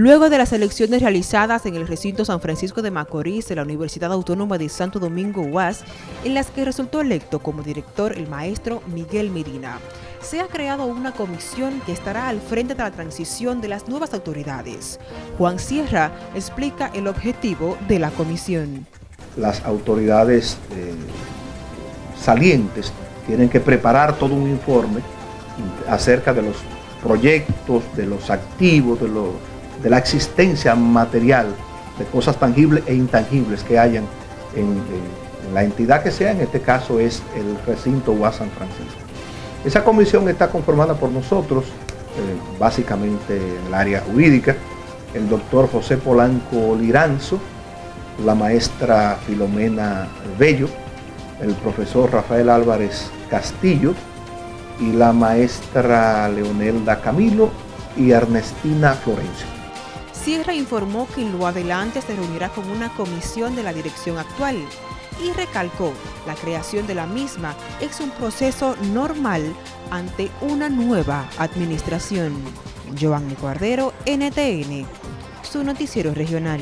Luego de las elecciones realizadas en el recinto San Francisco de Macorís de la Universidad Autónoma de Santo Domingo UAS, en las que resultó electo como director el maestro Miguel Medina, se ha creado una comisión que estará al frente de la transición de las nuevas autoridades. Juan Sierra explica el objetivo de la comisión. Las autoridades eh, salientes tienen que preparar todo un informe acerca de los proyectos, de los activos, de los de la existencia material de cosas tangibles e intangibles que hayan en, la entidad que sea, en este caso es el recinto UAS San Francisco. Esa comisión está conformada por nosotros, eh, básicamente en el área jurídica, el doctor José Polanco Liranzo, la maestra Filomena Bello, el profesor Rafael Álvarez Castillo y la maestra Leonelda Camilo y Ernestina Florencio. Sierra informó que en lo adelante se reunirá con una comisión de la dirección actual y recalcó la creación de la misma es un proceso normal ante una nueva administración. Giovanni Cordero, NTN, su noticiero regional.